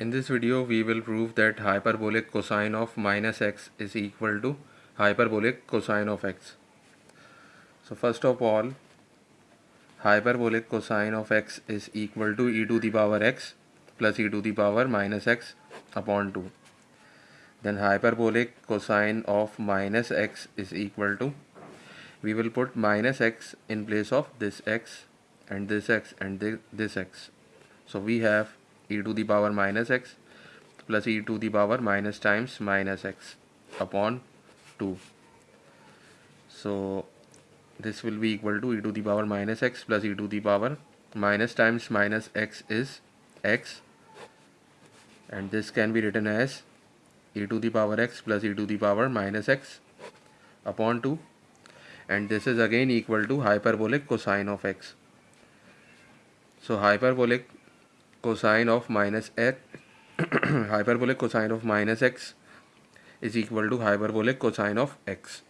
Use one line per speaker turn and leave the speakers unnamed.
In this video we will prove that hyperbolic cosine of minus x is equal to hyperbolic cosine of x. So first of all hyperbolic cosine of x is equal to e to the power x plus e to the power minus x upon 2. Then hyperbolic cosine of minus x is equal to we will put minus x in place of this x and this x and this x. So we have e to the power minus x plus e to the power minus times minus x upon 2 so this will be equal to e to the power minus x plus e to the power minus times minus x is x. And this can be written as e to the power x plus e to the power minus x upon 2 and this is again equal to hyperbolic cosine of x. So hyperbolic cosine of minus x hyperbolic cosine of minus x is equal to hyperbolic cosine of x